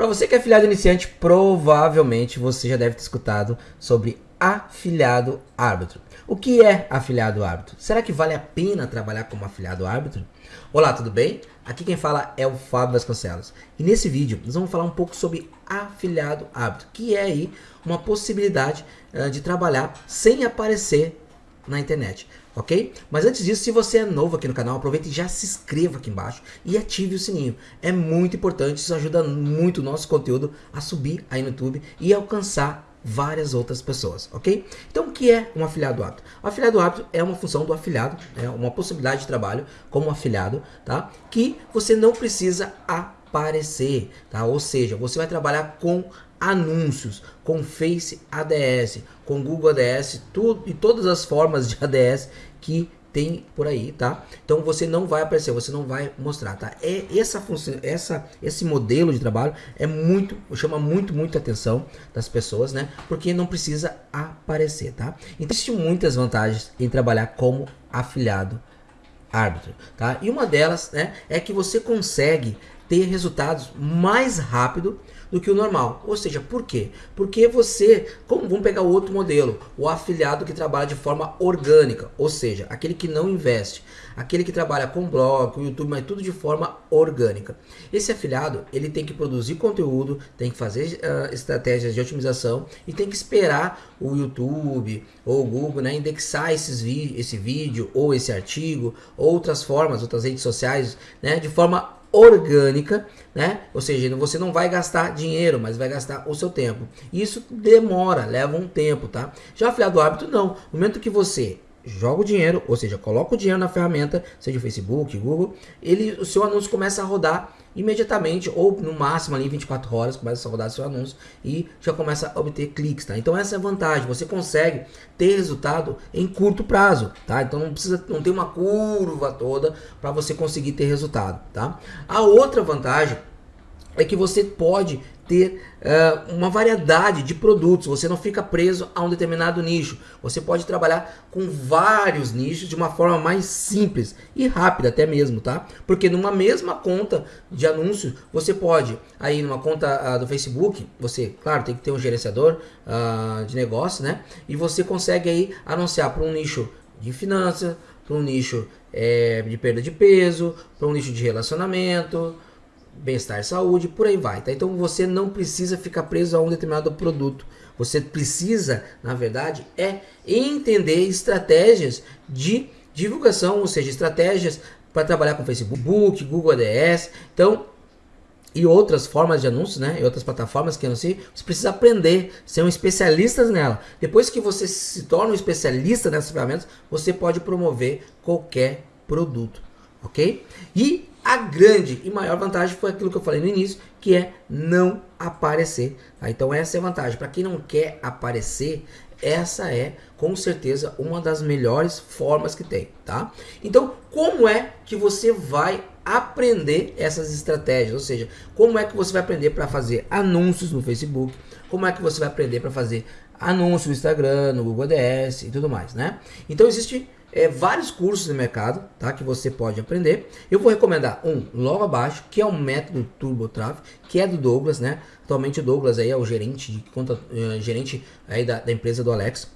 Para você que é afiliado iniciante, provavelmente você já deve ter escutado sobre afiliado árbitro. O que é afiliado árbitro? Será que vale a pena trabalhar como afiliado árbitro? Olá, tudo bem? Aqui quem fala é o Fábio Vasconcelos. E nesse vídeo nós vamos falar um pouco sobre afiliado árbitro, que é aí uma possibilidade uh, de trabalhar sem aparecer na internet ok? Mas antes disso, se você é novo aqui no canal, aproveite e já se inscreva aqui embaixo e ative o sininho. É muito importante, isso ajuda muito o nosso conteúdo a subir aí no YouTube e alcançar várias outras pessoas, ok? Então, o que é um afiliado apto? O afiliado apto é uma função do afiliado, é uma possibilidade de trabalho como afiliado, tá? Que você não precisa aparecer, tá? Ou seja, você vai trabalhar com anúncios, com Face ADS, com Google ADS, tudo e todas as formas de ADS que tem por aí, tá? Então você não vai aparecer, você não vai mostrar, tá? É essa função, essa esse modelo de trabalho é muito, chama muito muito atenção das pessoas, né? Porque não precisa aparecer, tá? Então existem muitas vantagens em trabalhar como afiliado árbitro, tá? E uma delas, né, é que você consegue ter resultados mais rápido do que o normal. Ou seja, por quê? Porque você, como vamos pegar o outro modelo, o afiliado que trabalha de forma orgânica, ou seja, aquele que não investe, aquele que trabalha com blog, YouTube, mas tudo de forma orgânica. Esse afiliado, ele tem que produzir conteúdo, tem que fazer uh, estratégias de otimização e tem que esperar o YouTube ou o Google né, indexar esses esse vídeo ou esse artigo, outras formas, outras redes sociais, né, de forma orgânica, né? Ou seja, você não vai gastar dinheiro, mas vai gastar o seu tempo. Isso demora, leva um tempo, tá? Já afiliado hábito não. No momento que você joga o dinheiro, ou seja, coloca o dinheiro na ferramenta, seja o Facebook, Google, ele, o seu anúncio começa a rodar imediatamente ou no máximo ali 24 horas começa a rodar seu anúncio e já começa a obter cliques, tá? Então essa é a vantagem, você consegue ter resultado em curto prazo, tá? Então não precisa não tem uma curva toda para você conseguir ter resultado, tá? A outra vantagem é que você pode ter uh, uma variedade de produtos, você não fica preso a um determinado nicho. Você pode trabalhar com vários nichos de uma forma mais simples e rápida até mesmo, tá? Porque numa mesma conta de anúncios, você pode, aí numa conta uh, do Facebook, você, claro, tem que ter um gerenciador uh, de negócio, né? E você consegue aí anunciar para um nicho de finanças, para um nicho é, de perda de peso, para um nicho de relacionamento, bem-estar, saúde, por aí vai. Tá? Então você não precisa ficar preso a um determinado produto. Você precisa, na verdade, é entender estratégias de divulgação, ou seja, estratégias para trabalhar com Facebook, Google ADS. Então, e outras formas de anúncios, né? E outras plataformas que anunciam, você precisa aprender, ser um especialista nela. Depois que você se torna um especialista nessas ferramentas, você pode promover qualquer produto, ok? E a grande e maior vantagem foi aquilo que eu falei no início, que é não aparecer. Tá? Então essa é a vantagem. Para quem não quer aparecer, essa é com certeza uma das melhores formas que tem, tá? Então, como é que você vai aprender essas estratégias? Ou seja, como é que você vai aprender para fazer anúncios no Facebook? Como é que você vai aprender para fazer anúncios no Instagram, no Google Ads e tudo mais, né? Então, existe é, vários cursos no mercado, tá? Que você pode aprender. Eu vou recomendar um logo abaixo, que é o método Turbo Traffic, que é do Douglas, né? Atualmente o Douglas aí é o gerente de conta, uh, gerente aí da, da empresa do Alex.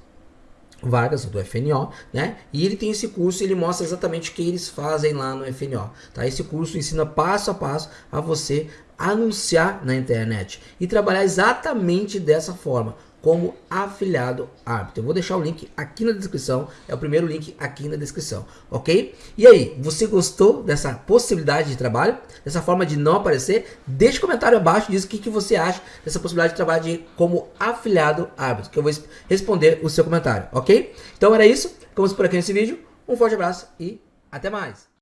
Vargas, do FNO, né? E ele tem esse curso, ele mostra exatamente o que eles fazem lá no FNO, tá? Esse curso ensina passo a passo a você anunciar na internet e trabalhar exatamente dessa forma, como afiliado árbitro. Eu vou deixar o link aqui na descrição, é o primeiro link aqui na descrição, ok? E aí, você gostou dessa possibilidade de trabalho, dessa forma de não aparecer? Deixe um comentário abaixo, diz o que, que você acha dessa possibilidade de trabalho de, como afiliado árbitro, que eu vou responder o seu comentário, ok? Então era isso, ficamos por aqui nesse vídeo, um forte abraço e até mais!